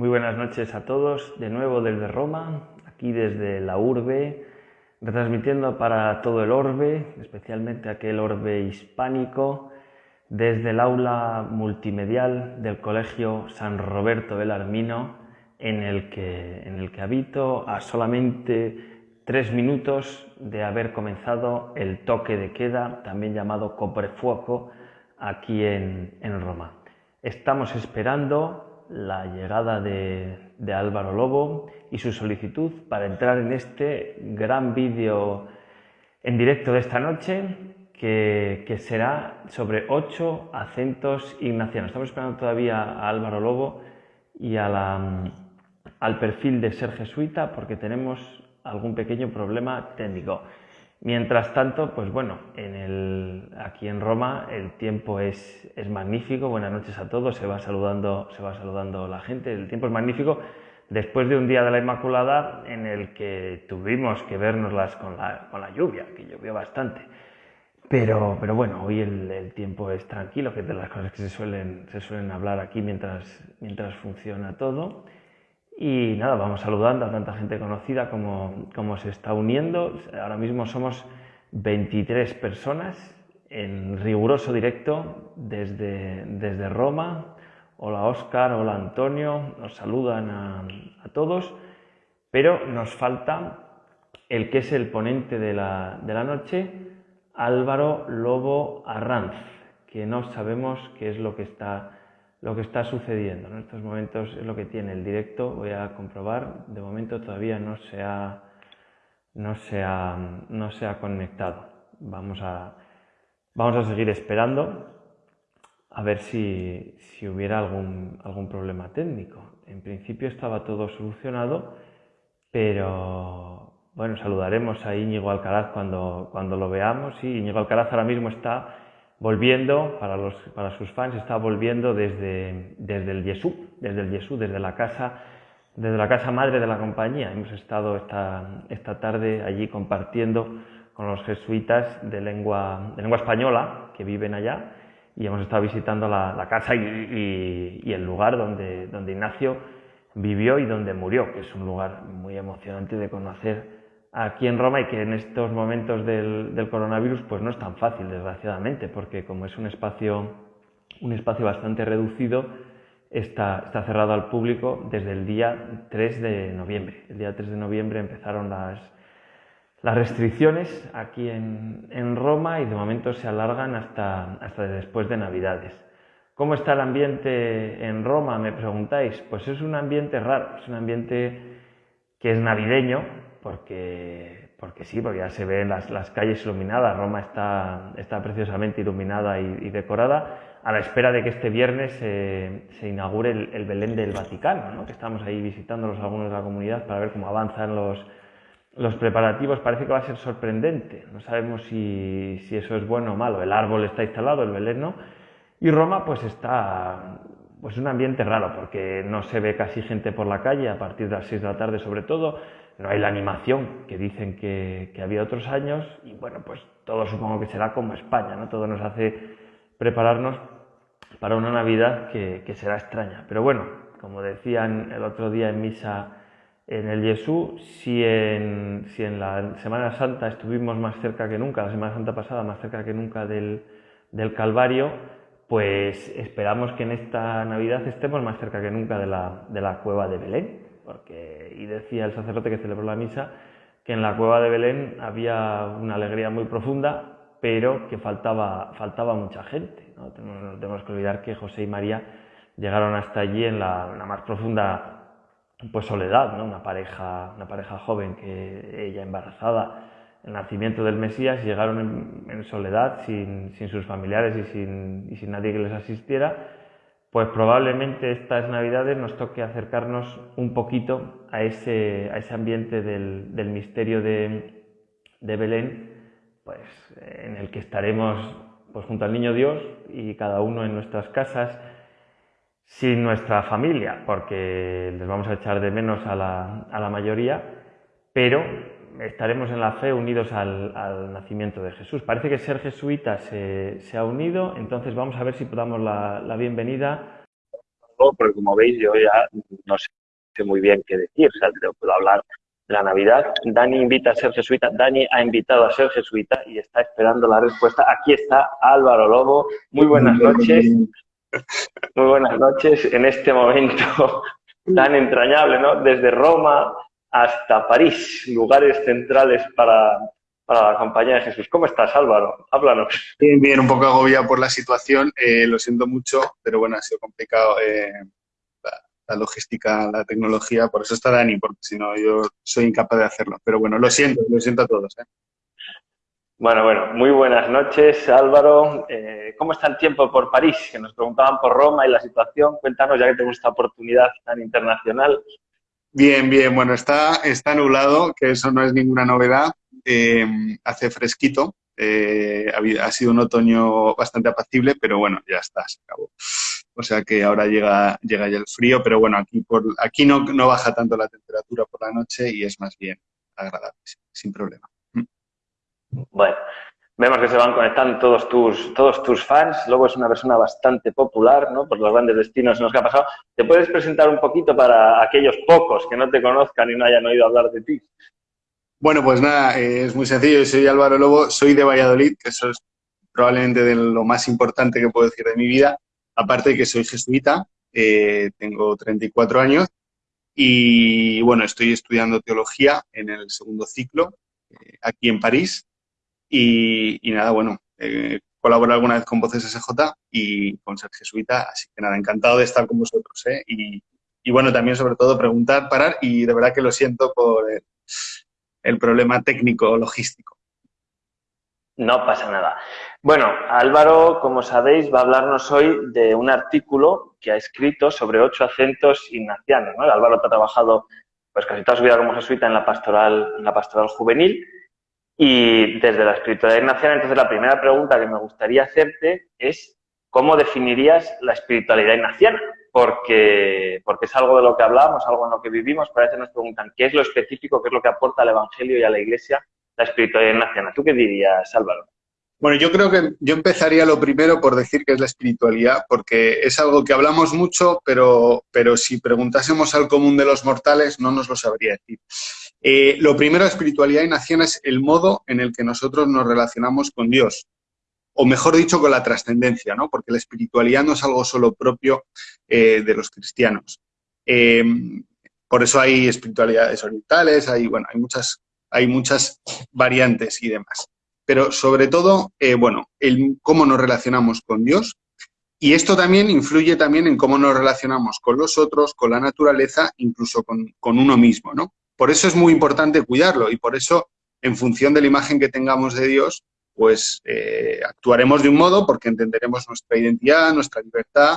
Muy buenas noches a todos, de nuevo desde Roma, aquí desde la urbe, retransmitiendo para todo el orbe, especialmente aquel orbe hispánico, desde el aula multimedial del Colegio San Roberto Belarmino, en el que, en el que habito a solamente tres minutos de haber comenzado el toque de queda, también llamado coprefuoco, aquí en, en Roma. Estamos esperando la llegada de, Álvaro Lobo y su solicitud para entrar en este gran vídeo en directo de esta noche que, será sobre ocho acentos ignacianos. Estamos esperando todavía a Álvaro Lobo y al perfil de ser jesuita porque tenemos algún pequeño problema técnico. Mientras tanto, pues bueno, aquí en Roma el tiempo es, es, magnífico. Buenas noches a todos. Se va saludando, se va saludando la gente. El tiempo es magnífico después de un día de la Inmaculada en el que tuvimos que vernoslas con la, con la lluvia, que llovió bastante. Pero, pero bueno, hoy el, el, tiempo es tranquilo, que es de las cosas que se suelen, se suelen hablar aquí mientras, mientras funciona todo. Y nada, vamos saludando a tanta gente conocida como, como se está uniendo. Ahora mismo somos 23 personas en riguroso directo desde, desde Roma. Hola Óscar, hola Antonio, nos saludan a, a, todos, pero nos falta el que es el ponente de la, de la noche, Álvaro Lobo Arranz, que no sabemos qué es lo que está lo que está sucediendo. En estos momentos es lo que tiene el directo, voy a comprobar, de momento todavía no se ha, no se ha, no se ha conectado. Vamos a, vamos a seguir esperando a ver si, si hubiera algún, algún problema técnico. En principio estaba todo solucionado, pero bueno, saludaremos a Íñigo Alcaraz cuando, cuando lo veamos. Sí, Íñigo Alcaraz ahora mismo está volviendo, para, los, para sus fans, está volviendo desde, desde el Yesú, desde el Yesú, desde la casa desde la casa madre de la compañía. Hemos estado esta, esta tarde allí compartiendo con los jesuitas de lengua, de lengua española que viven allá y hemos estado visitando la, la casa y, y, el lugar donde, donde Ignacio vivió y donde murió, que es un lugar muy emocionante de conocer aquí en Roma y que en estos momentos del, coronavirus pues no es tan fácil, desgraciadamente, porque como es un espacio, un espacio bastante reducido, está, está cerrado al público desde el día 3 de noviembre. El día 3 de noviembre empezaron las, las restricciones aquí en, en, Roma y de momento se alargan hasta, hasta después de Navidades. ¿Cómo está el ambiente en Roma? Me preguntáis. Pues es un ambiente raro, es un ambiente que es navideño, porque, porque sí, porque ya se ven las, las calles iluminadas, Roma está, está preciosamente iluminada y, decorada, a la espera de que este viernes se inaugure el, Belén del Vaticano, ¿no? que estamos ahí visitándolos algunos de la comunidad para ver cómo avanzan los, los preparativos. Parece que va a ser sorprendente, no sabemos si, si eso es bueno o malo. El árbol está instalado, el Belén no, y Roma pues está pues un ambiente raro porque no se ve casi gente por la calle a partir de las 6 de la tarde sobre todo no hay la animación que dicen que, había otros años y bueno, pues todo supongo que será como España, ¿no? Todo nos hace prepararnos para una Navidad que, será extraña. Pero bueno, como decían el otro día en misa en el Jesús, si en, si en la Semana Santa estuvimos más cerca que nunca, la Semana Santa pasada más cerca que nunca del, del Calvario, pues esperamos que en esta Navidad estemos más cerca que nunca de la, de la cueva de Belén y decía el sacerdote que celebró la misa que en la cueva de Belén había una alegría muy profunda, pero que faltaba, faltaba mucha gente. ¿no? Tenemos, que olvidar que José y María llegaron hasta allí en la, más profunda pues, soledad, ¿no? una, pareja, una pareja joven que ella embarazada, el nacimiento del Mesías, llegaron en, soledad, sin, sin, sus familiares y sin, y sin nadie que les asistiera, pues probablemente estas navidades nos toque acercarnos un poquito a ese, a ese ambiente del, del misterio de, de, Belén, pues en el que estaremos pues, junto al Niño Dios y cada uno en nuestras casas, sin nuestra familia, porque les vamos a echar de menos a la, a la mayoría, pero estaremos en la fe unidos al, nacimiento de Jesús. Parece que ser jesuita se, ha unido, entonces vamos a ver si podamos la, la bienvenida poco, porque como veis yo ya no sé muy bien qué decir, o sea, puedo hablar de la Navidad. Dani invita a ser jesuita, Dani ha invitado a ser jesuita y está esperando la respuesta. Aquí está Álvaro Lobo. Muy buenas noches. Muy buenas noches en este momento tan entrañable, ¿no? Desde Roma hasta París, lugares centrales para, para la compañía de Jesús. ¿Cómo estás, Álvaro? Háblanos. Bien, bien, un poco agobiado por la situación, eh, lo siento mucho, pero bueno, ha sido complicado eh, la, logística, la tecnología, por eso está Dani, porque si no yo soy incapaz de hacerlo. Pero bueno, lo siento, lo siento a todos. ¿eh? Bueno, bueno, muy buenas noches, Álvaro. ¿Cómo está el tiempo por París? Que nos preguntaban por Roma y la situación. Cuéntanos, ya que tenemos esta oportunidad tan internacional. Bien, bien, bueno, está, está nublado, que eso no es ninguna novedad. Eh, hace fresquito, eh, ha, sido un otoño bastante apacible, pero bueno, ya está, se acabó. O sea que ahora llega, llega ya el frío, pero bueno, aquí, por, aquí no, no baja tanto la temperatura por la noche y es más bien agradable, sin problema. Mm. Bueno, vemos que se van conectando todos tus, todos tus fans. Luego es una persona bastante popular, ¿no? Por los grandes destinos en los que ha pasado. ¿Te puedes presentar un poquito para aquellos pocos que no te conozcan y no hayan oído hablar de ti? Bueno, pues nada, eh, es muy sencillo. soy Álvaro Lobo, soy de Valladolid, que eso es probablemente de lo más importante que puedo decir de mi vida. Aparte de que soy jesuita, eh, tengo 34 años y bueno, estoy estudiando teología en el segundo ciclo eh, aquí en París. Y, nada, bueno, eh, alguna vez con Voces SJ y con ser jesuita, así que nada, encantado de estar con vosotros. Y, y, bueno, también sobre todo preguntar, parar y de verdad que lo siento por el problema técnico logístico. No pasa nada. Bueno, Álvaro, como sabéis, va a hablarnos hoy de un artículo que ha escrito sobre ocho acentos ignacianos. ¿no? Álvaro ha trabajado pues, casi toda su vida como jesuita en la pastoral, en la pastoral juvenil y desde la espiritualidad ignaciana. Entonces, la primera pregunta que me gustaría hacerte es ¿cómo definirías la espiritualidad ignaciana? porque, porque es algo de lo que hablamos, algo en lo que vivimos, pero a veces nos preguntan qué es lo específico, qué es lo que aporta al Evangelio y a la Iglesia la espiritualidad ignaciana. ¿Tú qué dirías, Álvaro? Bueno, yo creo que yo empezaría lo primero por decir que es la espiritualidad, porque es algo que hablamos mucho, pero, pero si preguntásemos al común de los mortales no nos lo sabría decir. Eh, lo primero, espiritualidad ignaciana es el modo en el que nosotros nos relacionamos con Dios o mejor dicho, con la trascendencia, ¿no? porque la espiritualidad no es algo solo propio eh, de los cristianos. Eh, por eso hay espiritualidades orientales, hay, bueno, hay, muchas, hay muchas variantes y demás. Pero sobre todo, bueno, el cómo nos relacionamos con Dios y esto también influye también en cómo nos relacionamos con los otros, con la naturaleza, incluso con, con uno mismo, ¿no? Por eso es muy importante cuidarlo y por eso, en función de la imagen que tengamos de Dios, pues eh, actuaremos de un modo porque entenderemos nuestra identidad, nuestra libertad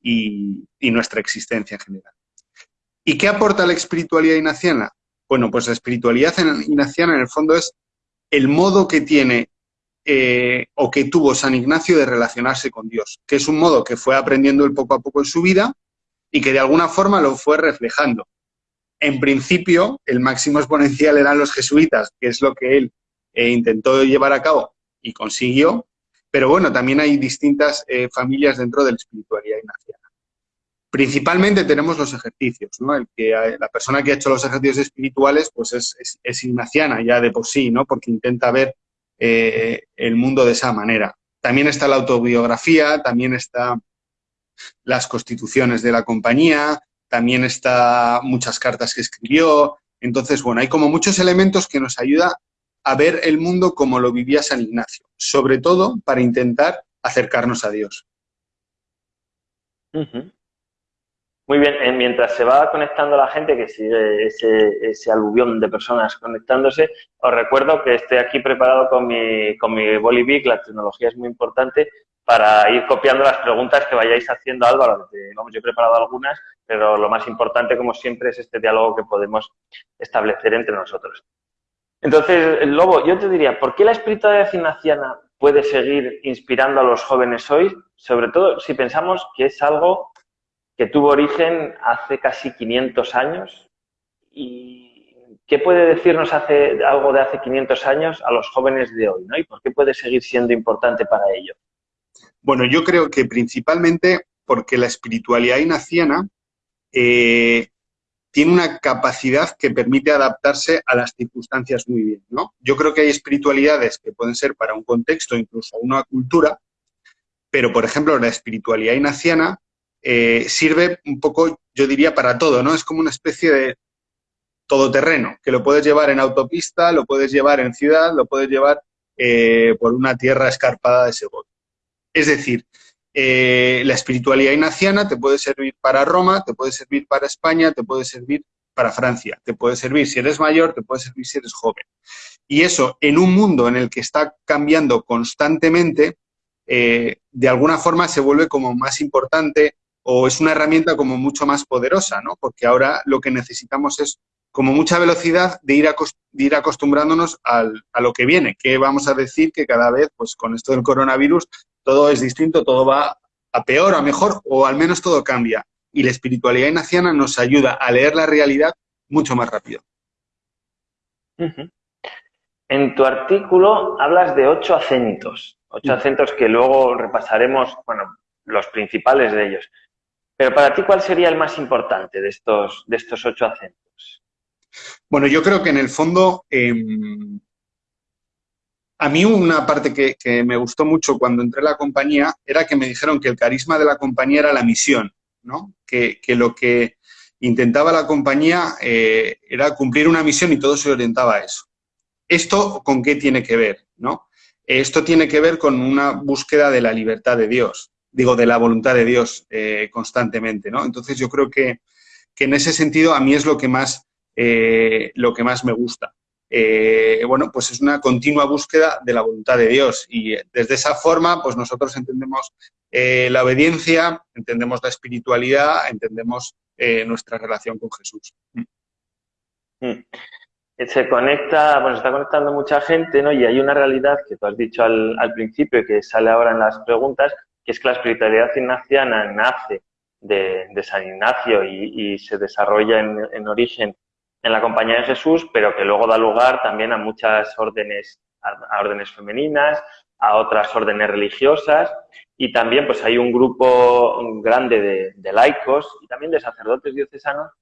y, nuestra existencia en general. ¿Y qué aporta la espiritualidad ignaciana? Bueno, pues la espiritualidad ignaciana en el fondo es el modo que tiene eh, o que tuvo San Ignacio de relacionarse con Dios, que es un modo que fue aprendiendo él poco a poco en su vida y que de alguna forma lo fue reflejando. En principio, el máximo exponencial eran los jesuitas, que es lo que él eh, intentó llevar a cabo y consiguió, pero bueno, también hay distintas eh, familias dentro de la espiritualidad ignaciana. Principalmente tenemos los ejercicios, ¿no? El que, la persona que ha hecho los ejercicios espirituales pues es, ignaciana ya de por sí, ¿no? Porque intenta ver eh, el mundo de esa manera. También está la autobiografía, también está las constituciones de la compañía, también está muchas cartas que escribió. Entonces, bueno, hay como muchos elementos que nos ayudan a ver el mundo como lo vivía San Ignacio, sobre todo para intentar acercarnos a Dios. Muy bien, eh, mientras se va conectando la gente, que sigue ese, aluvión de personas conectándose, os recuerdo que estoy aquí preparado con mi, con mi la tecnología es muy importante, para ir copiando las preguntas que vayáis haciendo Álvaro. Vamos, yo he preparado algunas, pero lo más importante, como siempre, es este diálogo que podemos establecer entre nosotros. Entonces, Lobo, yo te diría, ¿por qué la espiritualidad ignaciana puede seguir inspirando a los jóvenes hoy? Sobre todo si pensamos que es algo que tuvo origen hace casi 500 años. ¿Y qué puede decirnos hace, algo de hace 500 años a los jóvenes de hoy? ¿no? ¿Y por qué puede seguir siendo importante para ellos? Bueno, yo creo que principalmente porque la espiritualidad ignaciana eh, tiene una capacidad que permite adaptarse a las circunstancias muy bien, ¿no? Yo creo que hay espiritualidades que pueden ser para un contexto, incluso una cultura, pero, por ejemplo, la espiritualidad ignaciana eh, sirve un poco, yo diría, para todo, ¿no? Es como una especie de todoterreno, que lo puedes llevar en autopista, lo puedes llevar en ciudad, lo puedes llevar eh, por una tierra escarpada de Segovia. Es decir, eh, la espiritualidad ignaciana te puede servir para Roma, te puede servir para España, te puede servir para Francia, te puede servir si eres mayor, te puede servir si eres joven. Y eso, en un mundo en el que está cambiando constantemente, eh, de alguna forma se vuelve como más importante o es una herramienta como mucho más poderosa, ¿no? Porque ahora lo que necesitamos es como mucha velocidad de ir, ir acostumbrándonos a lo que viene, que vamos a decir que cada vez, pues con esto del coronavirus, todo es distinto, todo va a peor, a mejor, o al menos todo cambia. Y la espiritualidad ignaciana nos ayuda a leer la realidad mucho más rápido. En tu artículo hablas de ocho acentos, ocho acentos que luego repasaremos, bueno, los principales de ellos. Pero para ti, ¿cuál sería el más importante de estos, de estos ocho acentos? Bueno, yo creo que en el fondo, em, a mí una parte que, me gustó mucho cuando entré a la compañía era que me dijeron que el carisma de la compañía era la misión, ¿no? Que, lo que intentaba la compañía eh, era cumplir una misión y todo se orientaba a eso. ¿Esto con qué tiene que ver? ¿no? Esto tiene que ver con una búsqueda de la libertad de Dios, digo, de la voluntad de Dios eh, constantemente, ¿no? Entonces yo creo que, que, en ese sentido a mí es lo que más eh, lo que más me gusta. Eh, bueno, pues es una continua búsqueda de la voluntad de Dios y desde esa forma, pues nosotros entendemos eh, la obediencia, entendemos la espiritualidad, entendemos nuestra relación con Jesús. Mm. Se conecta, bueno, se está conectando mucha gente, ¿no? Y hay una realidad que tú has dicho al, principio y que sale ahora en las preguntas, que es que la espiritualidad ignaciana nace de, San Ignacio y, se desarrolla en origen en la compañía de Jesús, pero que luego da lugar también a muchas órdenes, a, órdenes femeninas, a otras órdenes religiosas y también pues hay un grupo grande de, laicos y también de sacerdotes diocesanos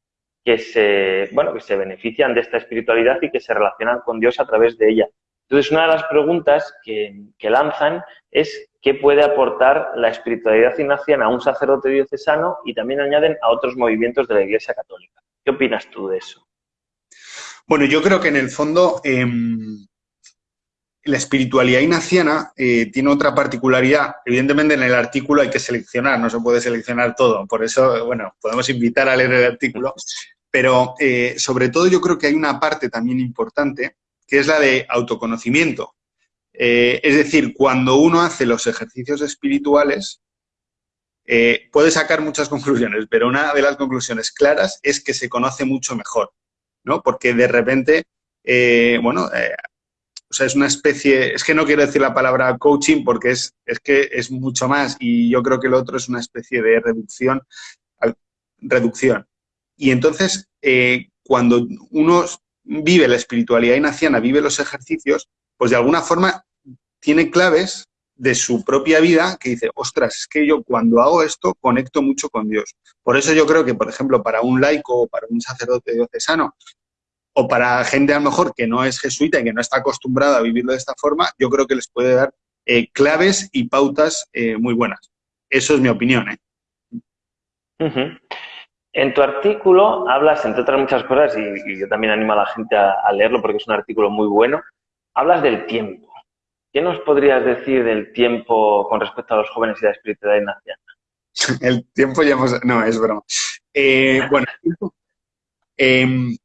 que se, bueno, que se benefician de esta espiritualidad y que se relacionan con Dios a través de ella. Entonces, una de las preguntas que, lanzan es qué puede aportar la espiritualidad ignaciana a un sacerdote diocesano y también añaden a otros movimientos de la Iglesia Católica. ¿Qué opinas tú de eso? Bueno, yo creo que en el fondo em, la espiritualidad ignaciana eh, tiene otra particularidad. Evidentemente en el artículo hay que seleccionar, no se puede seleccionar todo. Por eso, bueno, podemos invitar a leer el artículo. Pero eh, sobre todo yo creo que hay una parte también importante, que es la de autoconocimiento. Eh, es decir, cuando uno hace los ejercicios espirituales, puede sacar muchas conclusiones, pero una de las conclusiones claras es que se conoce mucho mejor. ¿No? Porque de repente, eh, bueno, eh, o sea, es una especie, es que no quiero decir la palabra coaching porque es, es que es mucho más y yo creo que lo otro es una especie de reducción. reducción. Y entonces, eh, cuando uno vive la espiritualidad inaciana, vive los ejercicios, pues de alguna forma tiene claves de su propia vida que dice, ostras, es que yo cuando hago esto conecto mucho con Dios. Por eso yo creo que, por ejemplo, para un laico o para un sacerdote diocesano o para gente a lo mejor que no es jesuita y que no está acostumbrada a vivirlo de esta forma, yo creo que les puede dar eh, claves y pautas eh, muy buenas. Eso es mi opinión. ¿eh? En tu artículo hablas, entre otras muchas cosas, y, yo también animo a la gente a leerlo porque es un artículo muy bueno, hablas del tiempo. ¿Qué nos podrías decir del tiempo con respecto a los jóvenes y la espiritualidad nacional? El tiempo ya hemos... No, es broma. Eh, bueno, em,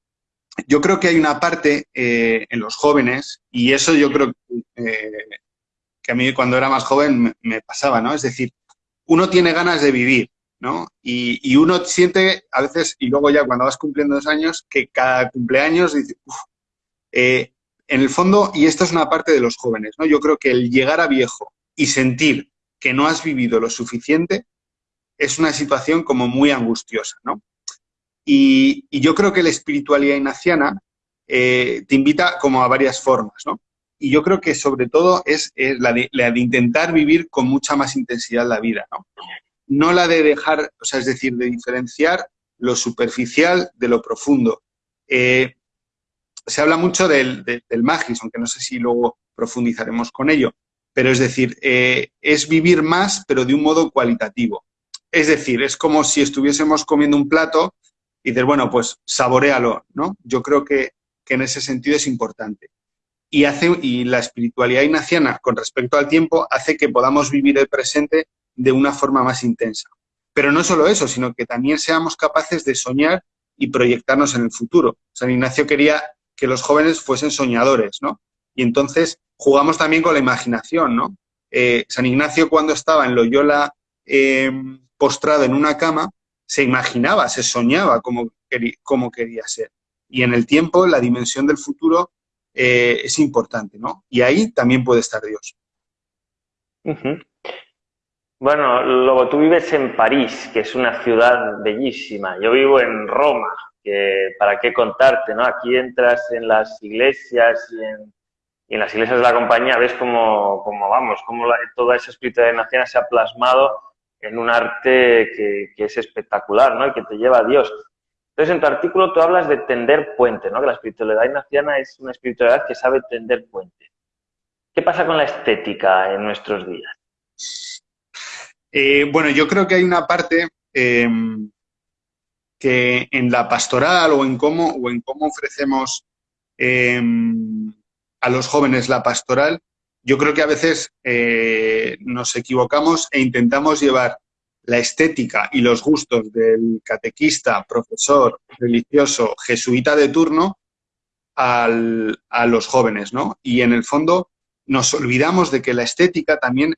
yo creo que hay una parte eh, en los jóvenes, y eso yo creo eh, que a mí cuando era más joven me, pasaba, ¿no? Es decir, uno tiene ganas de vivir, ¿no? Y, uno siente a veces, y luego ya cuando vas cumpliendo dos años, que cada cumpleaños dice, en el fondo, y esto es una parte de los jóvenes, ¿no? Yo creo que el llegar a viejo y sentir que no has vivido lo suficiente es una situación como muy angustiosa, ¿no? Y, yo creo que la espiritualidad ignaciana eh, te invita como a varias formas, ¿no? Y yo creo que sobre todo es, la, de, intentar vivir con mucha más intensidad la vida, ¿no? no la de dejar, o sea, es decir, de diferenciar lo superficial de lo profundo. Eh, se habla mucho del, magis, aunque no sé si luego profundizaremos con ello, pero es decir, eh, es vivir más, pero de un modo cualitativo. Es decir, es como si estuviésemos comiendo un plato y dices, bueno, pues saborealo, ¿no? Yo creo que, en ese sentido es importante. Y, hace, y la espiritualidad ignaciana con respecto al tiempo hace que podamos vivir el presente de una forma más intensa. Pero no solo eso, sino que también seamos capaces de soñar y proyectarnos en el futuro. San Ignacio quería que los jóvenes fuesen soñadores, ¿no? Y entonces jugamos también con la imaginación, ¿no? Eh, San Ignacio cuando estaba en Loyola eh, postrado en una cama, se imaginaba, se soñaba cómo, quería ser. Y en el tiempo, la dimensión del futuro eh, es importante, ¿no? Y ahí también puede estar Dios. Bueno, luego tú vives en París, que es una ciudad bellísima. Yo vivo en Roma, para qué contarte, ¿no? Aquí entras en las iglesias y en, las iglesias de la compañía ves cómo, vamos, cómo toda esa espiritualidad nacional se ha plasmado en un arte que, es espectacular, ¿no? Y que te lleva a Dios. Entonces, en tu artículo tú hablas de tender puente, ¿no? Que la espiritualidad ignaciana es una espiritualidad que sabe tender puente. ¿Qué pasa con la estética en nuestros días? Eh, bueno, yo creo que hay una parte em, que en la pastoral o en cómo, o en cómo ofrecemos em, a los jóvenes la pastoral, yo creo que a veces eh, nos equivocamos e intentamos llevar la estética y los gustos del catequista, profesor, religioso, jesuita de turno a los jóvenes, ¿no? Y en el fondo nos olvidamos de que la estética también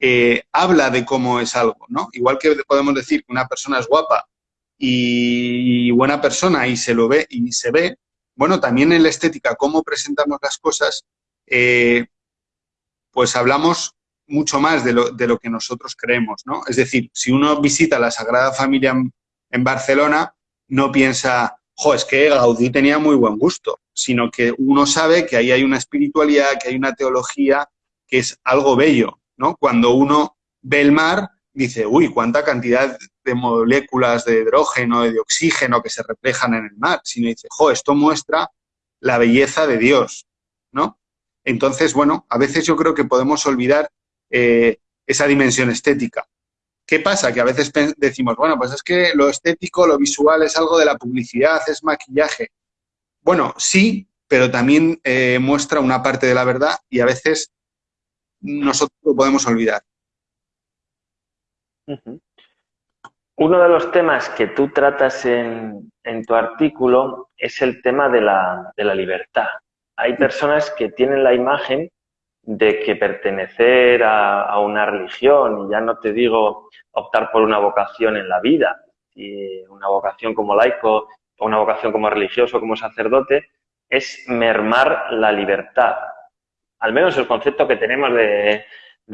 eh, habla de cómo es algo, ¿no? Igual que podemos decir que una persona es guapa y buena persona y se lo ve y se ve, bueno, también en la estética, cómo presentamos las cosas, eh, pues hablamos mucho más de lo, de lo, que nosotros creemos, ¿no? Es decir, si uno visita la Sagrada Familia en, Barcelona, no piensa, jo, es que Gaudí tenía muy buen gusto, sino que uno sabe que ahí hay una espiritualidad, que hay una teología, que es algo bello, ¿no? Cuando uno ve el mar, dice, uy, cuánta cantidad de moléculas de hidrógeno y de oxígeno que se reflejan en el mar, sino dice, jo, esto muestra la belleza de Dios, ¿no? Entonces, bueno, a veces yo creo que podemos olvidar eh, esa dimensión estética. ¿Qué pasa? Que a veces decimos, bueno, pues es que lo estético, lo visual es algo de la publicidad, es maquillaje. Bueno, sí, pero también eh, muestra una parte de la verdad y a veces nosotros lo podemos olvidar. Uno de los temas que tú tratas en, tu artículo es el tema de la libertad. Hay personas que tienen la imagen de que pertenecer a, una religión, y ya no te digo optar por una vocación en la vida, y una vocación como laico o una vocación como religioso, como sacerdote, es mermar la libertad. Al menos el concepto que tenemos de,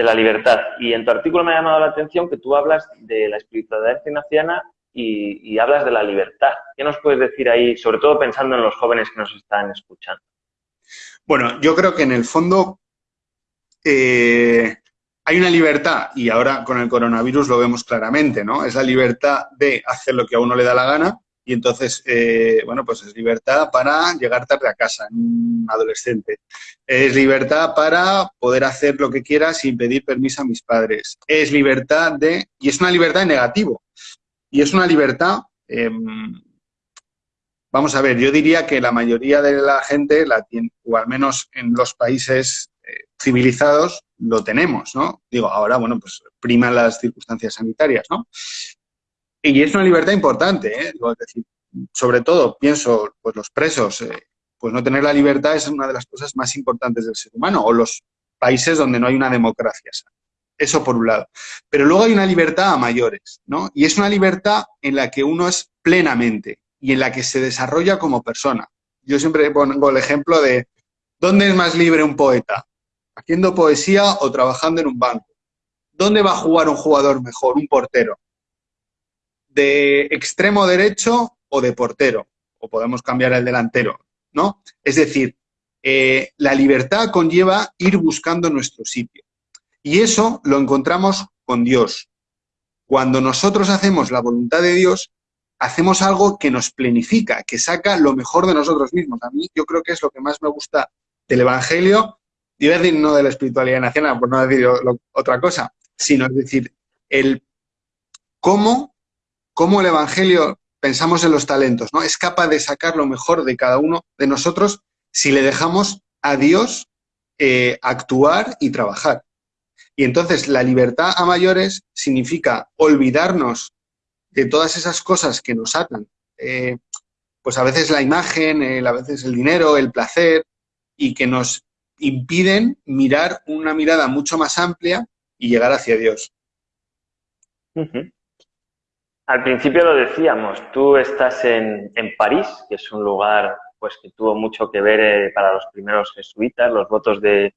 la libertad. Y en tu artículo me ha llamado la atención que tú hablas de la espiritualidad y, y hablas de la libertad. ¿Qué nos puedes decir ahí, sobre todo pensando en los jóvenes que nos están escuchando? Bueno, yo creo que en el fondo eh, hay una libertad, y ahora con el coronavirus lo vemos claramente, ¿no? Es la libertad de hacer lo que a uno le da la gana, y entonces, eh, bueno, pues es libertad para llegar tarde a casa, en un adolescente. Es libertad para poder hacer lo que quiera sin pedir permiso a mis padres. Es libertad de... Y es una libertad en negativo. Y es una libertad em, Vamos a ver, yo diría que la mayoría de la gente, o al menos en los países eh, civilizados, lo tenemos, ¿no? Digo, ahora, bueno, pues priman las circunstancias sanitarias, ¿no? Y es una libertad importante, ¿eh? es decir, sobre todo, pienso, pues los presos, eh, pues no tener la libertad es una de las cosas más importantes del ser humano, o los países donde no hay una democracia Eso por un lado. Pero luego hay una libertad a mayores, ¿no? Y es una libertad en la que uno es plenamente, y en la que se desarrolla como persona. Yo siempre pongo el ejemplo de ¿dónde es más libre un poeta? ¿Haciendo poesía o trabajando en un banco? ¿Dónde va a jugar un jugador mejor, un portero? ¿De extremo derecho o de portero? O podemos cambiar el delantero, ¿no? Es decir, eh, la libertad conlleva ir buscando nuestro sitio. Y eso lo encontramos con Dios. cuando nosotros hacemos la voluntad de Dios, hacemos algo que nos plenifica, que saca lo mejor de nosotros mismos. A mí yo creo que es lo que más me gusta del Evangelio, y decir no de la espiritualidad nacional, por no decir otra cosa, sino es decir, el cómo, cómo el Evangelio, pensamos en los talentos, ¿no? Es capaz de sacar lo mejor de cada uno de nosotros si le dejamos a Dios eh, actuar y trabajar. Y entonces la libertad a mayores significa olvidarnos de todas esas cosas que nos atan. Eh, pues a veces la imagen, a veces el dinero, el placer, y que nos impiden mirar una mirada mucho más amplia y llegar hacia Dios. Al principio lo decíamos, tú estás en, en, París, que es un lugar pues que tuvo mucho que ver eh, para los primeros jesuitas, los votos de,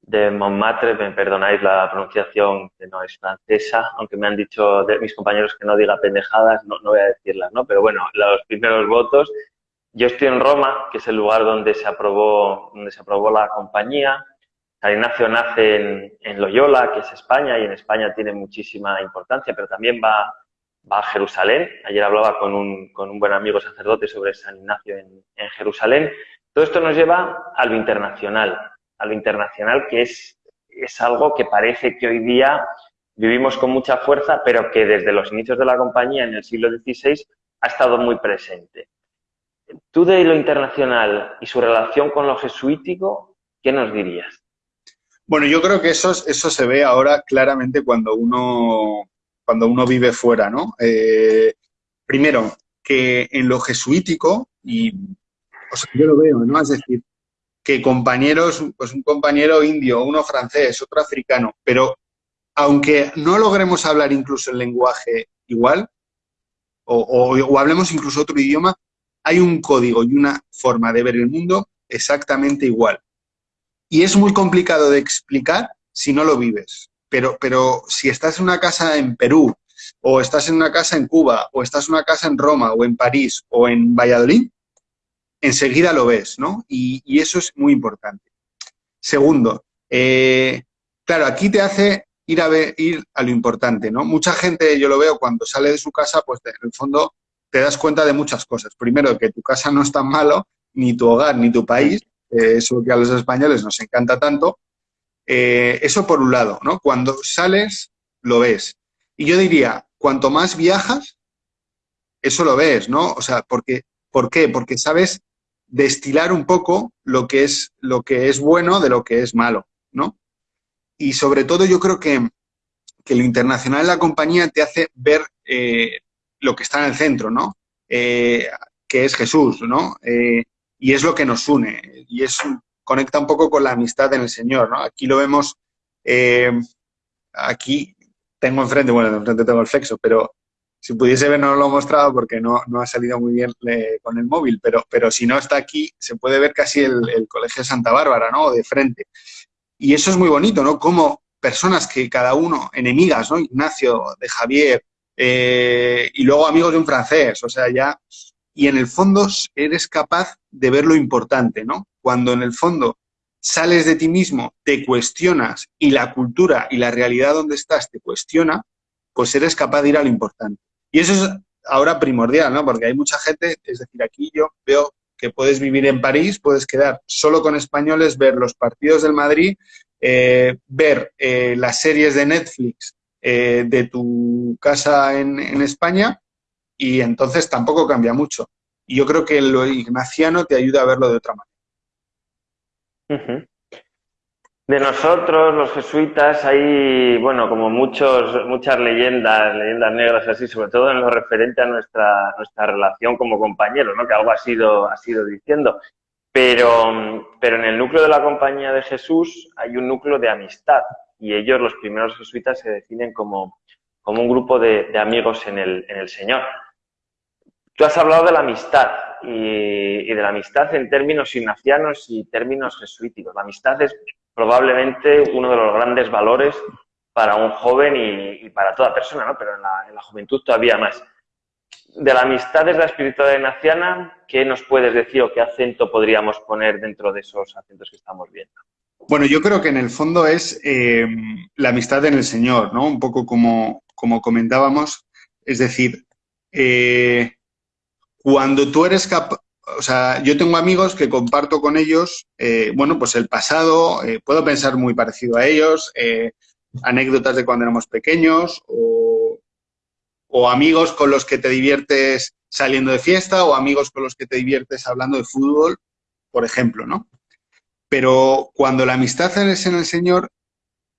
de Montmartre, me perdonáis la pronunciación que no es francesa, aunque me han dicho mis compañeros que no diga pendejadas, no, no voy a decirlas, ¿no? Pero bueno, los primeros votos. Yo estoy en Roma, que es el lugar donde se aprobó, donde se aprobó la compañía. San Ignacio nace en, en Loyola, que es España, y en España tiene muchísima importancia, pero también va, va a Jerusalén. Ayer hablaba con un, con un buen amigo sacerdote sobre San Ignacio en, en Jerusalén. Todo esto nos lleva a lo internacional a lo internacional, que es, es algo que parece que hoy día vivimos con mucha fuerza, pero que desde los inicios de la compañía en el siglo XVI ha estado muy presente. Tú de lo internacional y su relación con lo jesuítico, ¿qué nos dirías? Bueno, yo creo que eso, eso se ve ahora claramente cuando uno, cuando uno vive fuera, ¿no? Eh, primero, que en lo jesuítico, y yo lo veo, ¿no? Es decir, que compañeros, pues un compañero indio, uno francés, otro africano, pero aunque no logremos hablar incluso el lenguaje igual, o, hablemos incluso otro idioma, hay un código y una forma de ver el mundo exactamente igual. Y es muy complicado de explicar si no lo vives. Pero, pero si estás en una casa en Perú, o estás en una casa en Cuba, o estás en una casa en Roma, o en París, o en Valladolid, enseguida lo ves, ¿no? Y, eso es muy importante. Segundo, eh, claro, aquí te hace ir a, ver, ir a lo importante, ¿no? Mucha gente, yo lo veo, cuando sale de su casa, pues en el fondo te das cuenta de muchas cosas. Primero, que tu casa no es tan malo, ni tu hogar, ni tu país, eh, eso que a los españoles nos encanta tanto. Eh, eso por un lado, ¿no? Cuando sales, lo ves. Y yo diría, cuanto más viajas, eso lo ves, ¿no? O sea, porque, ¿por qué? Porque sabes destilar un poco lo que es, lo que es bueno de lo que es malo, ¿no? Y sobre todo yo creo que, que lo internacional de la compañía te hace ver eh, lo que está en el centro, ¿no? Eh, que es Jesús, ¿no? Y es lo que nos une. Y es conecta un poco con la amistad en el Señor, ¿no? Aquí lo vemos, aquí tengo enfrente, bueno, enfrente tengo el flexo, pero si pudiese ver no lo he mostrado porque no, no ha salido muy bien con el móvil, pero, pero si no está aquí, se puede ver casi el, Colegio de Santa Bárbara, ¿no? De frente. Y eso es muy bonito, ¿no? Como personas que cada uno, enemigas, ¿no? Ignacio, de Javier, eh, y luego amigos de un francés, o sea, ya... Y en el fondo eres capaz de ver lo importante, ¿no? Cuando en el fondo sales de ti mismo, te cuestionas y la cultura y la realidad donde estás te cuestiona, pues eres capaz de ir a lo importante. Y eso es ahora primordial, ¿no? Porque hay mucha gente, es decir, aquí yo veo que puedes vivir en París, puedes quedar solo con españoles, ver los partidos del Madrid, eh, ver eh, las series de Netflix eh, de tu casa en, España y entonces tampoco cambia mucho. Y yo creo que lo ignaciano te ayuda a verlo de otra manera. De nosotros, los jesuitas, hay, bueno, como muchos, muchas leyendas, leyendas negras así, sobre todo en lo referente a nuestra, nuestra relación como compañeros, ¿no? Que algo ha sido, ha sido diciendo. Pero, pero en el núcleo de la compañía de Jesús hay un núcleo de amistad y ellos, los primeros jesuitas, se definen como, como un grupo de, de amigos en el, en el Señor. Tú has hablado de la amistad y, de la amistad en términos ignacianos y términos jesuíticos. La amistad es probablemente uno de los grandes valores para un joven y, para toda persona, ¿no? pero en la, juventud todavía más. De la amistad de la espiritualidad ignaciana, ¿qué nos puedes decir o qué acento podríamos poner dentro de esos acentos que estamos viendo? Bueno, yo creo que en el fondo es eh, la amistad en el Señor, ¿no? Un poco como, como comentábamos. Es decir, eh, cuando tú eres capaz, o sea, yo tengo amigos que comparto con ellos, eh, bueno, pues el pasado, puedo pensar muy parecido a ellos, anécdotas de cuando éramos pequeños, o, o amigos con los que te diviertes saliendo de fiesta, o amigos con los que te diviertes hablando de fútbol, por ejemplo, ¿no? Pero cuando la amistad es en el Señor,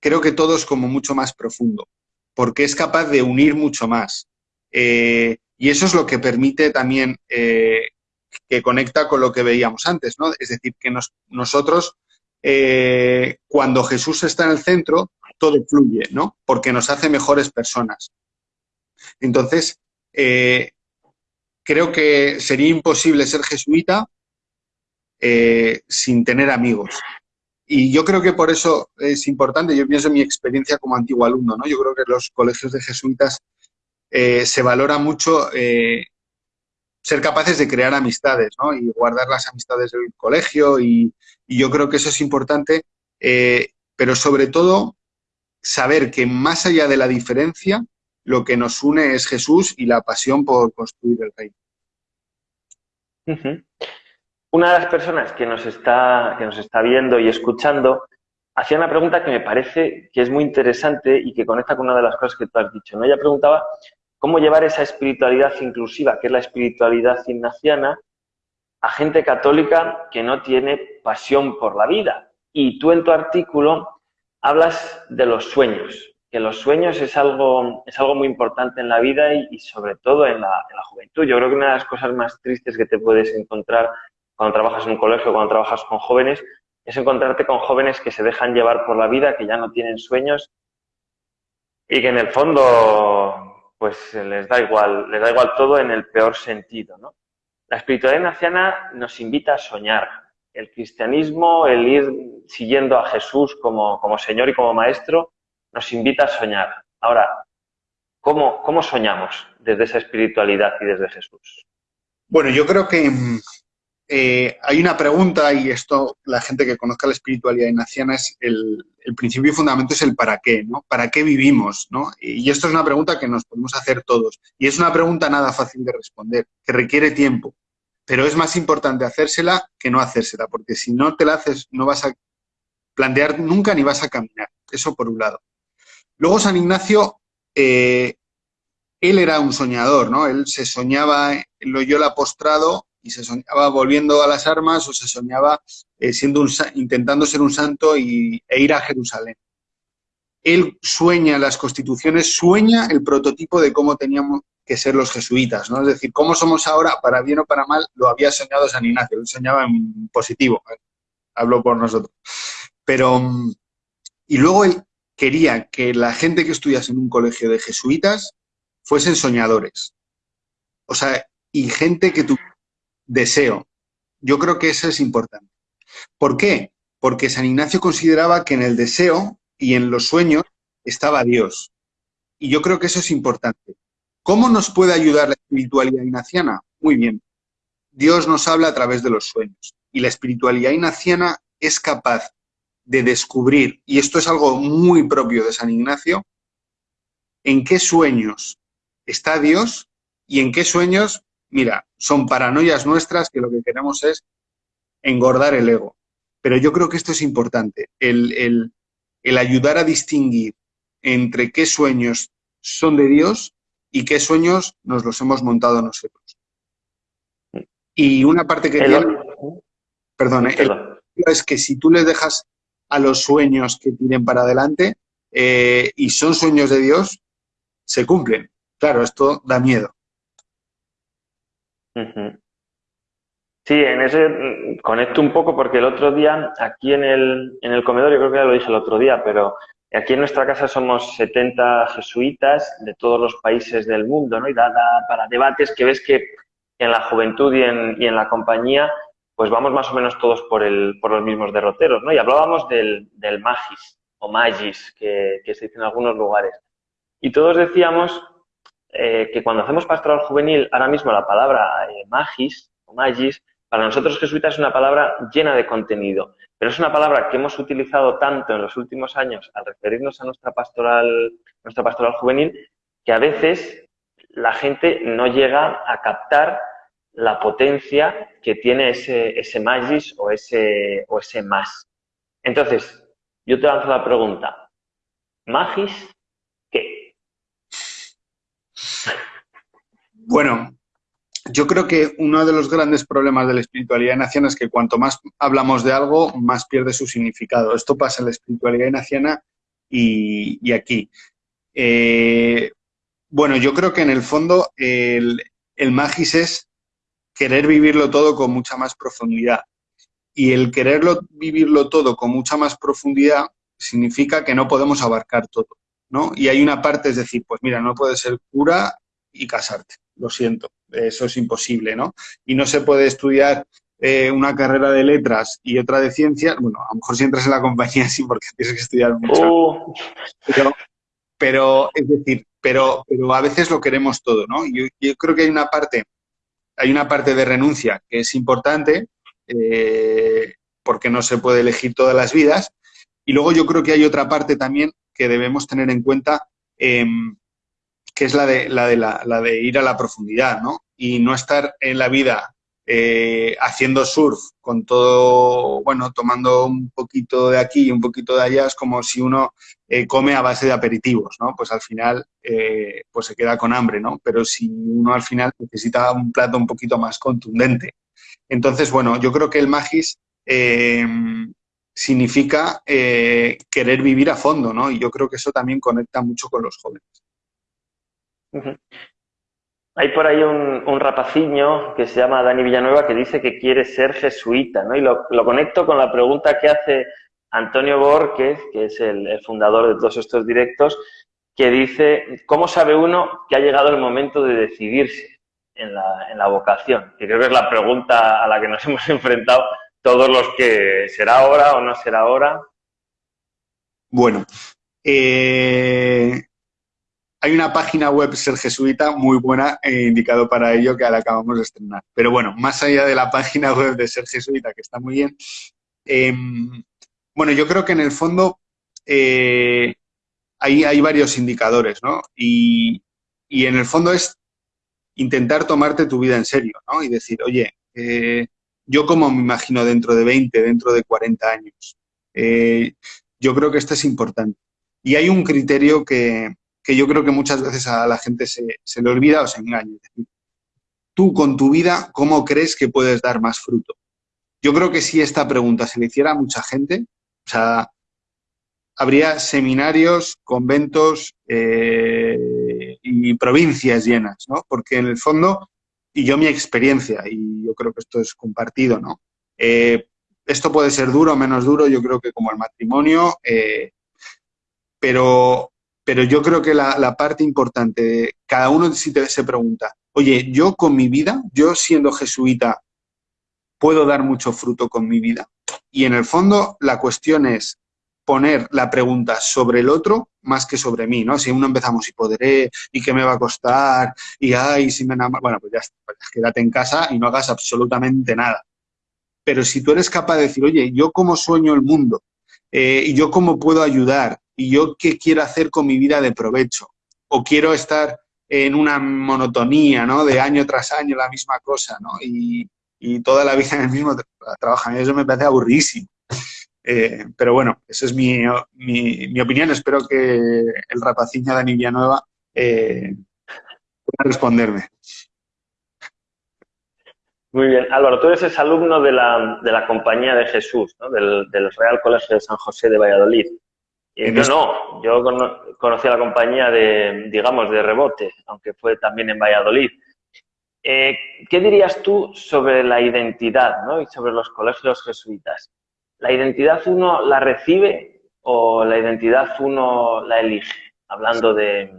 creo que todo es como mucho más profundo, porque es capaz de unir mucho más. Eh, y eso es lo que permite también eh, que conecta con lo que veíamos antes, ¿no? Es decir, que nosotros, eh, cuando Jesús está en el centro, todo fluye, ¿no? Porque nos hace mejores personas. Entonces, creo que sería imposible ser jesuita sin tener amigos. Y yo creo que por eso es importante, yo pienso en mi experiencia como antiguo alumno, ¿no? Yo creo que los colegios de jesuitas eh, se valora mucho eh, ser capaces de crear amistades, ¿no? Y guardar las amistades del colegio y, yo creo que eso es importante, pero sobre todo saber que más allá de la diferencia, lo que nos une es Jesús y la pasión por construir el reino. Una de las personas que nos está, que nos está viendo y escuchando hacía una pregunta que me parece que es muy interesante y que conecta con una de las cosas que tú has dicho. ¿no? Ella preguntaba cómo llevar esa espiritualidad inclusiva, que es la espiritualidad ignaciana, a gente católica que no tiene pasión por la vida. Y tú en tu artículo hablas de los sueños, que los sueños es algo, es algo muy importante en la vida y, sobre todo en la, en la, juventud. Yo creo que una de las cosas más tristes que te puedes encontrar cuando trabajas en un colegio, cuando trabajas con jóvenes, es encontrarte con jóvenes que se dejan llevar por la vida, que ya no tienen sueños y que en el fondo pues les da igual, les da igual todo en el peor sentido, ¿no? La espiritualidad naciana nos invita a soñar. El cristianismo, el ir siguiendo a Jesús como, como Señor y como Maestro, nos invita a soñar. Ahora, ¿cómo, ¿cómo soñamos desde esa espiritualidad y desde Jesús? Bueno, yo creo que eh, hay una pregunta, y esto la gente que conozca la espiritualidad ignaciana es el, principio y fundamento es el para qué, ¿no? ¿Para qué vivimos? ¿no? Y esto es una pregunta que nos podemos hacer todos. Y es una pregunta nada fácil de responder, que requiere tiempo. Pero es más importante hacérsela que no hacérsela, porque si no te la haces no vas a plantear nunca ni vas a caminar. Eso por un lado. Luego San Ignacio, eh, él era un soñador, ¿no? Él se soñaba en Loyola postrado y se soñaba volviendo a las armas o se soñaba eh, siendo un, intentando ser un santo y, e ir a Jerusalén. Él sueña las constituciones, sueña el prototipo de cómo teníamos que ser los jesuitas, ¿no? Es decir, cómo somos ahora, para bien o para mal, lo había soñado San Ignacio, él soñaba en positivo, ¿eh? hablo por nosotros. Pero, y luego él quería que la gente que estudiase en un colegio de jesuitas fuesen soñadores. O sea, y gente que tuviera deseo. Yo creo que eso es importante. ¿Por qué? Porque San Ignacio consideraba que en el deseo y en los sueños estaba Dios. Y yo creo que eso es importante. ¿Cómo nos puede ayudar la espiritualidad ignaciana? Muy bien. Dios nos habla a través de los sueños. Y la espiritualidad ignaciana es capaz de descubrir, y esto es algo muy propio de San Ignacio, en qué sueños está Dios y en qué sueños mira, son paranoias nuestras que lo que queremos es engordar el ego. Pero yo creo que esto es importante, el, ayudar a distinguir entre qué sueños son de Dios y qué sueños nos los hemos montado nosotros. Y una parte que tiene, perdón, es que si tú les dejas a los sueños que tienen para adelante eh, y son sueños de Dios, se cumplen. Claro, esto da miedo. Sí, en ese mm, conecto un poco porque el otro día, aquí en el, en el comedor, yo creo que ya lo dije el otro día, pero aquí en nuestra casa somos 70 jesuitas de todos los países del mundo, ¿no? Y da, para debates que ves que en la juventud y en, la compañía, pues vamos más o menos todos por, el, por los mismos derroteros, ¿no? Y hablábamos del, del magis o magis, que, que se dice en algunos lugares. Y todos decíamos eh, que cuando hacemos pastoral juvenil, ahora mismo la palabra eh, magis o magis, para nosotros jesuitas es una palabra llena de contenido, pero es una palabra que hemos utilizado tanto en los últimos años al referirnos a nuestra pastoral, nuestra pastoral juvenil, que a veces la gente no llega a captar la potencia que tiene ese, ese magis o ese, o ese más. Entonces, yo te lanzo la pregunta, ¿magis? Bueno, yo creo que uno de los grandes problemas de la espiritualidad naciana es que cuanto más hablamos de algo, más pierde su significado. Esto pasa en la espiritualidad naciana y, aquí. Eh, bueno, yo creo que en el fondo el, el magis es querer vivirlo todo con mucha más profundidad. Y el quererlo vivirlo todo con mucha más profundidad significa que no podemos abarcar todo, ¿no? Y hay una parte, es decir, pues mira, no puedes ser cura y casarte, lo siento, eso es imposible, ¿no? Y no se puede estudiar eh, una carrera de letras y otra de ciencias, bueno, a lo mejor si entras en la compañía sí, porque tienes que estudiar mucho. Oh. Pero, es decir, pero, pero a veces lo queremos todo, ¿no? Yo, yo creo que hay una parte, hay una parte de renuncia que es importante, eh, porque no se puede elegir todas las vidas, y luego yo creo que hay otra parte también que debemos tener en cuenta, em, que es la de, la, de la, de ir a la profundidad, ¿no? Y no estar en la vida eh, haciendo surf con todo, bueno, tomando un poquito de aquí y un poquito de allá, es como si uno eh, come a base de aperitivos, ¿no? Pues al final, eh, pues se queda con hambre, ¿no? Pero si uno al final necesita un plato un poquito más contundente. Entonces, bueno, yo creo que el magis significa eh, querer vivir a fondo, ¿no? Y yo creo que eso también conecta mucho con los jóvenes. Hay por ahí un, rapaciño que se llama Dani Villanueva que dice que quiere ser jesuita, ¿no? Y lo, conecto con la pregunta que hace Antonio Borges, que es el, fundador de todos estos directos, que dice, ¿cómo sabe uno que ha llegado el momento de decidirse en la, en la vocación? Que creo que es la pregunta a la que nos hemos enfrentado todos los que será ahora o no será ahora. Bueno, eh, hay una página web Ser Jesuita muy buena e indicado para ello que la acabamos de estrenar. Pero bueno, más allá de la página web de Ser Jesuita, que está muy bien, em, bueno, yo creo que en el fondo eh, hay, hay, varios indicadores, ¿no? Y, y, en el fondo es intentar tomarte tu vida en serio, ¿no? Y decir, oye, eh, yo como me imagino dentro de 20, dentro de 40 años. Eh, yo creo que esto es importante. Y hay un criterio que, yo creo que muchas veces a la gente se, le olvida o se engaña. tú con tu vida, ¿cómo crees que puedes dar más fruto? Yo creo que si esta pregunta se le hiciera a mucha gente, o sea, habría seminarios, conventos eh, y provincias llenas, ¿no? Porque en el fondo y yo mi experiencia, y yo creo que esto es compartido, ¿no? Eh, esto puede ser duro o menos duro, yo creo que como el matrimonio, eh, pero, pero yo creo que la, parte importante, cada uno si te, se pregunta, oye, yo con mi vida, yo siendo jesuita, ¿puedo dar mucho fruto con mi vida? Y en el fondo la cuestión es, poner la pregunta sobre el otro más que sobre mí, ¿no? Si uno empezamos y podré, y qué me va a costar, y ay, si me enamoro, bueno, pues ya pues quédate en casa y no hagas absolutamente nada. Pero si tú eres capaz de decir, oye, yo cómo sueño el mundo, eh, y yo cómo puedo ayudar, y yo qué quiero hacer con mi vida de provecho, o quiero estar en una monotonía, ¿no? De año tras año la misma cosa, ¿no? Y, y toda la vida en el mismo trabajo. A mí eso me parece aburrísimo. Eh, pero bueno, esa es mi, mi, opinión. Espero que el rapaciña Dani Villanueva eh, pueda responderme. Muy bien. Álvaro, tú eres alumno de la, de la Compañía de Jesús, ¿no? del, Real Colegio de San José de Valladolid. yo no, yo conocí a la compañía de, digamos, de rebote, aunque fue también en Valladolid. Eh, ¿Qué dirías tú sobre la identidad ¿no? y sobre los colegios jesuitas? ¿La identidad uno la recibe o la identidad uno la elige? Hablando de,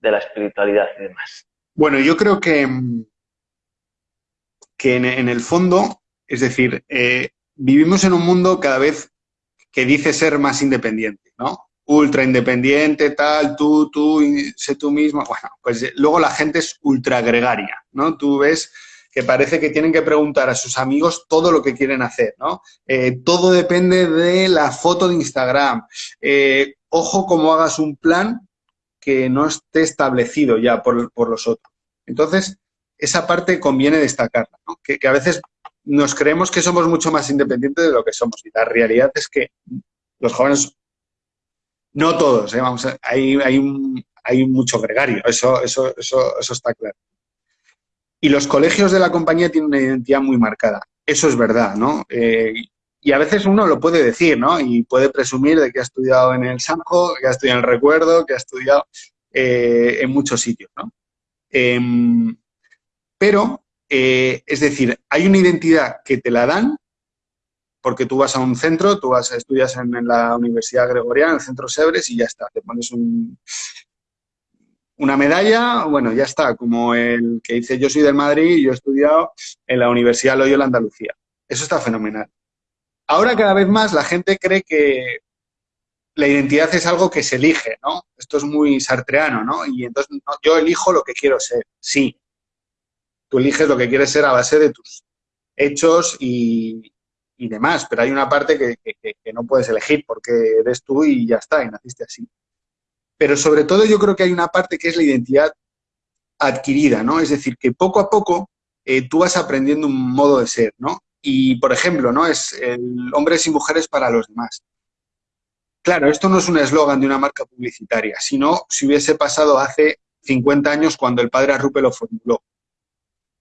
la espiritualidad y demás. Bueno, yo creo que, que en, el fondo, es decir, eh, vivimos en un mundo cada vez que dice ser más independiente, ¿no? Ultra independiente, tal, tú, tú, sé tú mismo. Bueno, pues luego la gente es ultra gregaria, ¿no? Tú ves que parece que tienen que preguntar a sus amigos todo lo que quieren hacer, ¿no? Eh, todo depende de la foto de Instagram. Eh, ojo cómo hagas un plan que no esté establecido ya por, los otros. Entonces, esa parte conviene destacarla, ¿no? que, a veces nos creemos que somos mucho más independientes de lo que somos y la realidad es que los jóvenes, no todos, ¿eh? Vamos hay, hay, un, hay mucho gregario, eso, eso, eso, eso está claro. Y los colegios de la compañía tienen una identidad muy marcada. Eso es verdad, ¿no? Eh, y a veces uno lo puede decir, ¿no? Y puede presumir de que ha estudiado en el Sanjo, que ha estudiado en el Recuerdo, que ha estudiado eh, en muchos sitios, ¿no? Em, pero, eh, es decir, hay una identidad que te la dan porque tú vas a un centro, tú vas a estudias en, en la Universidad Gregoriana, en el Centro Sebres, y ya está, te pones un, una medalla, bueno, ya está, como el que dice yo soy del Madrid y yo he estudiado en la Universidad Loyola Andalucía. Eso está fenomenal. Ahora cada vez más la gente cree que la identidad es algo que se elige, ¿no? Esto es muy sartreano, ¿no? Y entonces yo elijo lo que quiero ser, sí. Tú eliges lo que quieres ser a base de tus hechos y, demás, pero hay una parte que, que no puedes elegir porque eres tú y ya está, y naciste así. Pero sobre todo yo creo que hay una parte que es la identidad adquirida, ¿no? Es decir, que poco a poco eh, tú vas aprendiendo un modo de ser, ¿no? Y, por ejemplo, ¿no? Es el hombres y mujeres para los demás. Claro, esto no es un eslogan de una marca publicitaria, sino si hubiese pasado hace 50 años cuando el padre Arrupe lo formuló.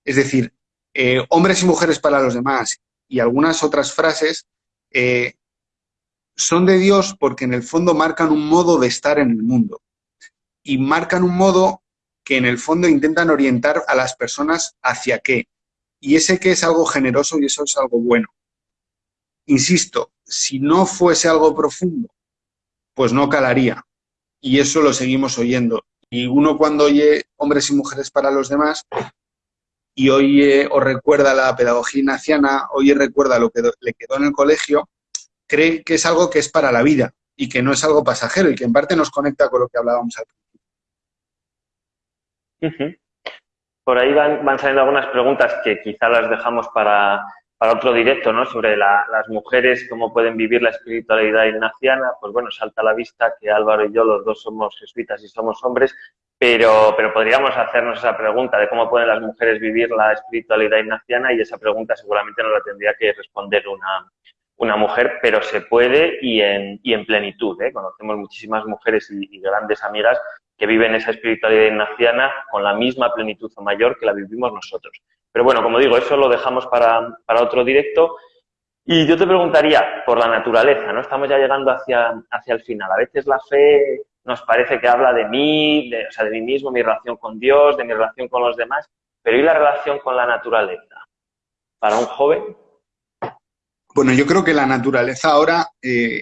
Es decir, eh, hombres y mujeres para los demás y algunas otras frases eh, son de Dios porque en el fondo marcan un modo de estar en el mundo. Y marcan un modo que en el fondo intentan orientar a las personas hacia qué. Y ese qué es algo generoso y eso es algo bueno. Insisto, si no fuese algo profundo, pues no calaría. Y eso lo seguimos oyendo. Y uno cuando oye hombres y mujeres para los demás, y oye o recuerda la pedagogía ignaciana, oye recuerda lo que le quedó en el colegio, cree que es algo que es para la vida y que no es algo pasajero y que en parte nos conecta con lo que hablábamos al principio. Por ahí van, saliendo algunas preguntas que quizá las dejamos para, otro directo, ¿no? Sobre las mujeres, cómo pueden vivir la espiritualidad ignaciana. Pues bueno, salta a la vista que Álvaro y yo, los dos somos jesuitas y somos hombres, pero, pero podríamos hacernos esa pregunta de cómo pueden las mujeres vivir la espiritualidad ignaciana y esa pregunta seguramente nos la tendría que responder una, una mujer, pero se puede y en, y en plenitud. ¿eh? Conocemos muchísimas mujeres y, grandes amigas que viven esa espiritualidad ignaciana con la misma plenitud o mayor que la vivimos nosotros. Pero bueno, como digo, eso lo dejamos para, otro directo. Y yo te preguntaría por la naturaleza, ¿no? Estamos ya llegando hacia, hacia el final. A veces la fe nos parece que habla de mí, de, o sea, de mí mismo, mi relación con Dios, de mi relación con los demás, pero ¿y la relación con la naturaleza? Para un joven, bueno, yo creo que la naturaleza ahora, eh,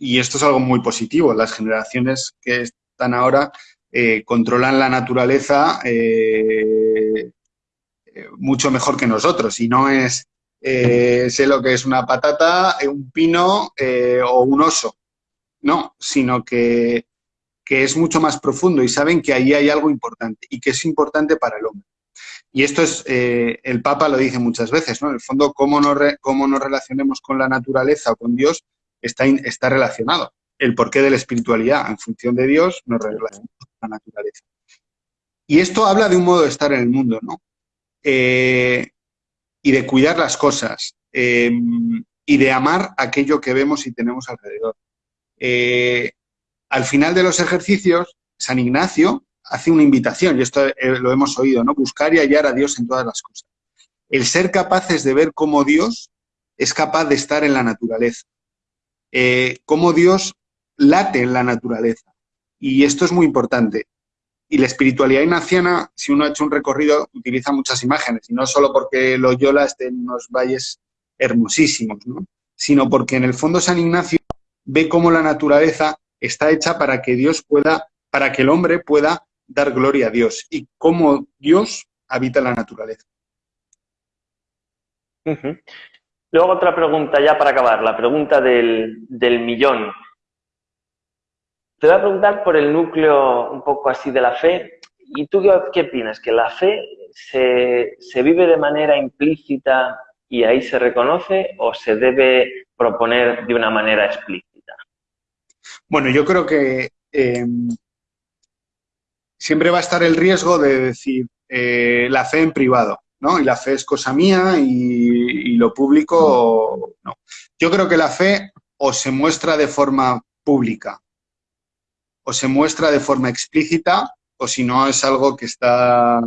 y esto es algo muy positivo, las generaciones que están ahora eh, controlan la naturaleza eh, mucho mejor que nosotros, y no es sé lo que es una patata, un pino o un oso, no, sino que, que es mucho más profundo y saben que ahí hay algo importante y que es importante para el hombre. Y esto es, eh, el Papa lo dice muchas veces, ¿no? En el fondo, cómo nos, cómo nos relacionemos con la naturaleza o con Dios está, está relacionado. El porqué de la espiritualidad, en función de Dios, nos relacionamos con la naturaleza. Y esto habla de un modo de estar en el mundo, ¿no? Eh, y de cuidar las cosas, em, y de amar aquello que vemos y tenemos alrededor. Eh, al final de los ejercicios, San Ignacio hace una invitación, y esto eh, lo hemos oído, ¿no? Buscar y hallar a Dios en todas las cosas. El ser capaces de ver cómo Dios es capaz de estar en la naturaleza, eh, cómo Dios late en la naturaleza. Y esto es muy importante. Y la espiritualidad ignaciana, si uno ha hecho un recorrido, utiliza muchas imágenes, y no solo porque Loyola esté en unos valles hermosísimos, ¿no? sino porque en el fondo San Ignacio ve cómo la naturaleza está hecha para que Dios pueda, para que el hombre pueda dar gloria a Dios y cómo Dios habita la naturaleza. Luego otra pregunta ya para acabar, la pregunta del, millón. Te voy a preguntar por el núcleo un poco así de la fe. ¿Y tú qué, opinas? ¿Que la fe se, se vive de manera implícita y ahí se reconoce o se debe proponer de una manera explícita? Bueno, yo creo que eh, siempre va a estar el riesgo de decir eh, la fe en privado, ¿no? Y la fe es cosa mía y, lo público no. Yo creo que la fe o se muestra de forma pública o se muestra de forma explícita o si no es algo que está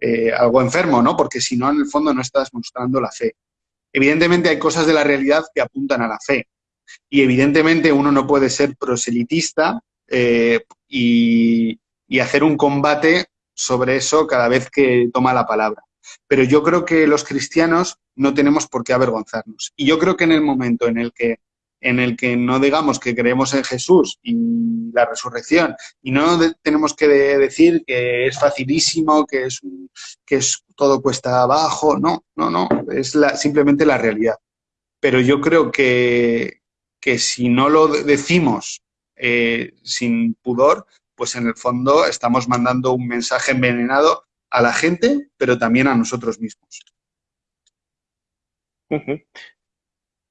eh, algo enfermo, ¿no? Porque si no, en el fondo no estás mostrando la fe. Evidentemente hay cosas de la realidad que apuntan a la fe. Y evidentemente uno no puede ser proselitista eh, y, hacer un combate sobre eso cada vez que toma la palabra. Pero yo creo que los cristianos no tenemos por qué avergonzarnos. Y yo creo que en el momento en el que en el que no digamos que creemos en Jesús y la resurrección y no tenemos que decir que es facilísimo, que es, que es todo cuesta abajo, no, no, no, es la, simplemente la realidad. Pero yo creo que, que si no lo decimos eh, sin pudor, pues en el fondo estamos mandando un mensaje envenenado a la gente, pero también a nosotros mismos.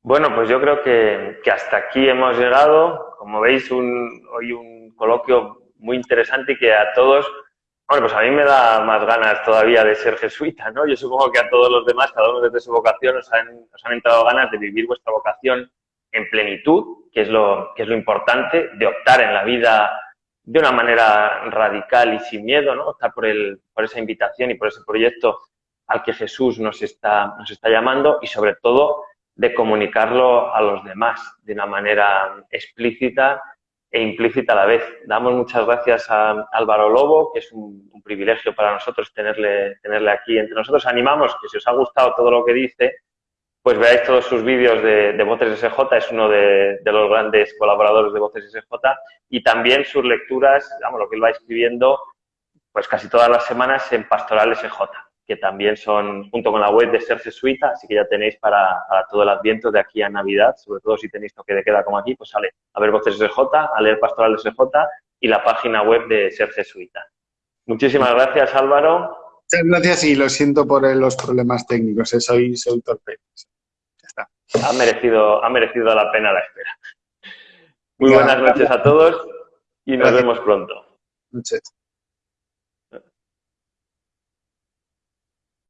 Bueno, pues yo creo que, hasta aquí hemos llegado. Como veis, hoy un coloquio muy interesante y que a todos, bueno, pues a mí me da más ganas todavía de ser jesuita, ¿no? Yo supongo que a todos los demás, cada uno desde su vocación, os han, han entrado ganas de vivir vuestra vocación en plenitud, que es, lo, que es lo importante, de optar en la vida de una manera radical y sin miedo, ¿no? Optar por, el, por esa invitación y por ese proyecto al que Jesús nos está, nos está llamando y sobre todo de comunicarlo a los demás de una manera explícita e implícita a la vez. Damos muchas gracias a Álvaro Lobo, que es un, privilegio para nosotros tenerle, tenerle aquí entre nosotros. Animamos que si os ha gustado todo lo que dice, pues veáis todos sus vídeos de, Voces SJ, es uno de, de, los grandes colaboradores de Voces SJ, y también sus lecturas, digamos, lo que él va escribiendo, pues casi todas las semanas en Pastoral SJ que también son junto con la web de Ser Jesuita, así que ya tenéis para, todo el adviento de aquí a Navidad, sobre todo si tenéis toque de queda como aquí, pues sale a ver Voces SJ, a leer Pastoral SJ y la página web de Ser Jesuita. Muchísimas gracias, Álvaro. Muchas gracias y lo siento por los problemas técnicos, eh, soy, soy torpe. Ha merecido, ha merecido la pena la espera. Muy buenas noches a todos y nos vemos pronto. Noches.